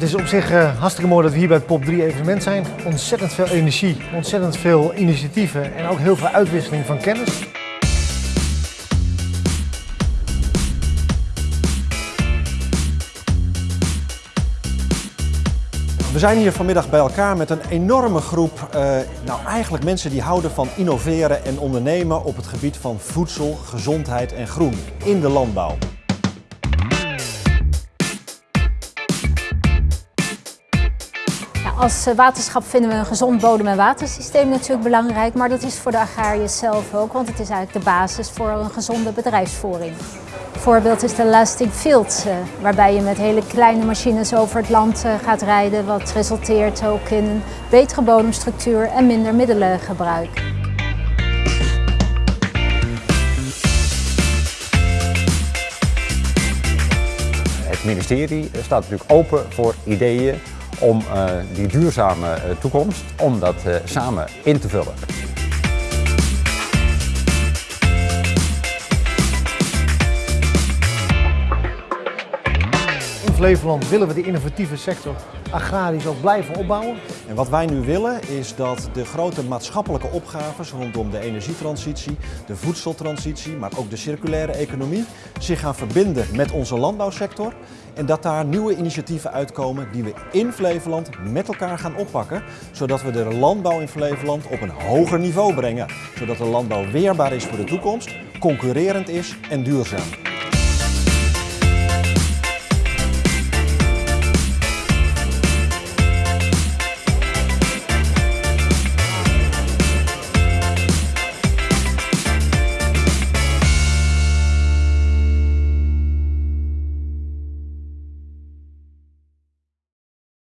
Het is op zich uh, hartstikke mooi dat we hier bij het POP 3 evenement zijn. Ontzettend veel energie, ontzettend veel initiatieven en ook heel veel uitwisseling van kennis. We zijn hier vanmiddag bij elkaar met een enorme groep, uh, nou eigenlijk mensen die houden van innoveren en ondernemen op het gebied van voedsel, gezondheid en groen in de landbouw. Als eh, waterschap vinden we een gezond bodem- en watersysteem natuurlijk belangrijk, maar dat is voor de agrariërs zelf ook, want het is eigenlijk de basis voor een gezonde bedrijfsvoering. Een voorbeeld is de Lasting Field, eh, waarbij je met hele kleine machines over het land eh, gaat rijden, wat resulteert ook in een betere bodemstructuur en minder middelengebruik. Het ministerie staat natuurlijk open voor ideeën om uh, die duurzame uh, toekomst, om dat uh, samen in te vullen. In Flevoland willen we de innovatieve sector agrarisch ook blijven opbouwen. En wat wij nu willen is dat de grote maatschappelijke opgaves rondom de energietransitie, de voedseltransitie, maar ook de circulaire economie zich gaan verbinden met onze landbouwsector. En dat daar nieuwe initiatieven uitkomen die we in Flevoland met elkaar gaan oppakken. Zodat we de landbouw in Flevoland op een hoger niveau brengen. Zodat de landbouw weerbaar is voor de toekomst, concurrerend is en duurzaam.